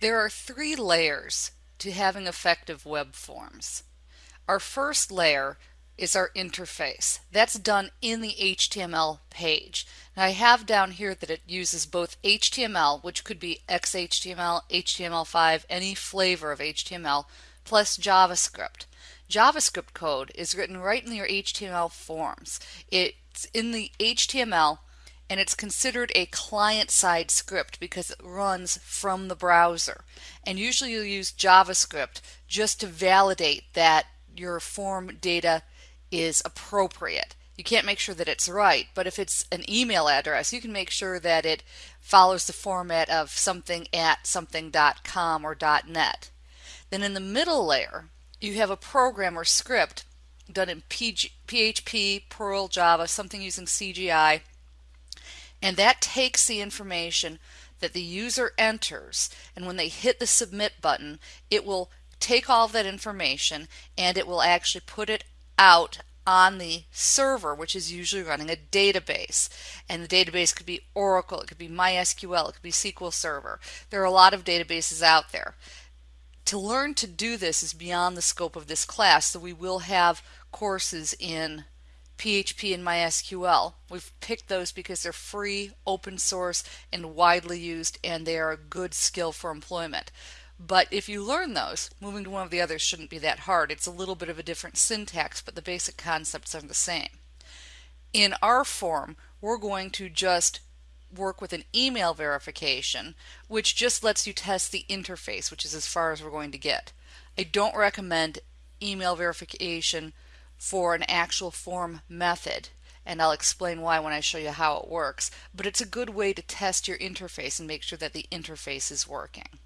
There are three layers to having effective web forms. Our first layer is our interface. That's done in the HTML page. Now I have down here that it uses both HTML, which could be XHTML, HTML5, any flavor of HTML, plus JavaScript. JavaScript code is written right in your HTML forms. It's in the HTML and it's considered a client-side script because it runs from the browser. And usually you'll use JavaScript just to validate that your form data is appropriate. You can't make sure that it's right, but if it's an email address, you can make sure that it follows the format of something at something.com or .net. Then in the middle layer, you have a program or script done in PHP, Perl, Java, something using CGI and that takes the information that the user enters, and when they hit the submit button, it will take all that information and it will actually put it out on the server, which is usually running a database. And the database could be Oracle, it could be MySQL, it could be SQL Server. There are a lot of databases out there. To learn to do this is beyond the scope of this class, so we will have courses in PHP and MySQL. We've picked those because they're free, open source, and widely used, and they are a good skill for employment. But if you learn those, moving to one of the others shouldn't be that hard. It's a little bit of a different syntax, but the basic concepts are the same. In our form, we're going to just work with an email verification, which just lets you test the interface, which is as far as we're going to get. I don't recommend email verification for an actual form method and I'll explain why when I show you how it works but it's a good way to test your interface and make sure that the interface is working.